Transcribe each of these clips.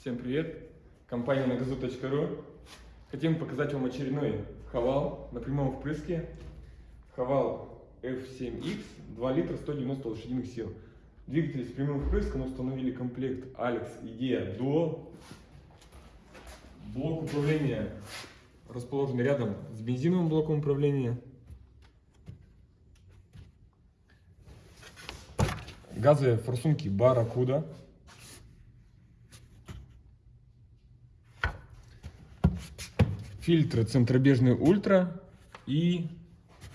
Всем привет! Компания nagazu.ru Хотим показать вам очередной Хавал на прямом впрыске. Хавал F7X 2 литра 190 лошадиных сил. Двигатель с прямым впрыском установили комплект Alex Idea Duo. Блок управления расположен рядом с бензиновым блоком управления. Газовые форсунки Barracuda. Фильтры центробежный ультра и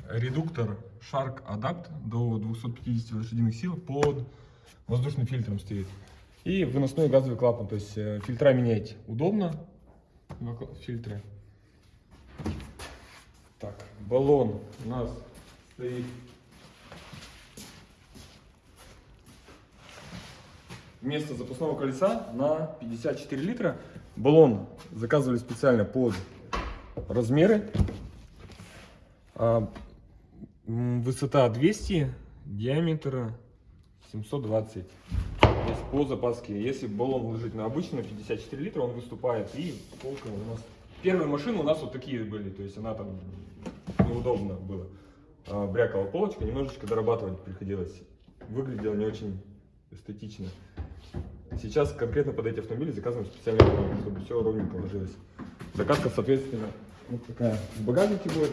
редуктор Shark Adapt до 250 лошадиных сил под воздушным фильтром стоит. И выносной газовый клапан, то есть э, фильтра менять удобно, фильтры. Так, баллон у нас стоит вместо запасного колеса на 54 литра. Баллон заказывали специально под размеры. А, высота 200, диаметр 720. То есть по запаске. Если баллон вложить на обычный, 54 литра, он выступает. И полка у нас... Первые машины у нас вот такие были. То есть она там неудобно было. А, брякала полочка, немножечко дорабатывать приходилось. Выглядело не очень эстетично. Сейчас конкретно под эти автомобили заказываем специальный баллон, чтобы все ровненько ложилось. Заказка, соответственно, вот такая в багажнике будет.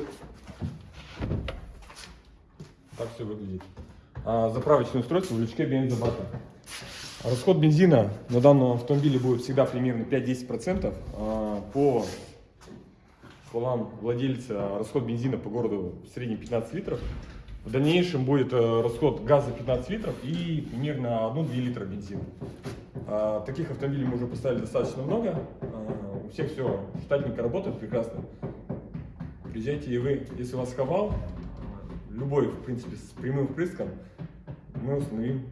Так все выглядит. А, заправочное устройство в лючке бензобака. Расход бензина на данном автомобиле будет всегда примерно 5-10%. А, по словам владельца, расход бензина по городу в среднем 15 литров. В дальнейшем будет э, расход газа 15 литров и примерно 1-2 литра бензина. А, таких автомобилей мы уже поставили достаточно много. Всех все штатненько работает прекрасно. Приезжайте и вы, если вас хавал, любой, в принципе, с прямым впрыском, мы установим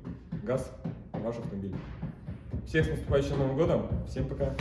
газ в ваш автомобиль. Всех с наступающим Новым годом. Всем пока.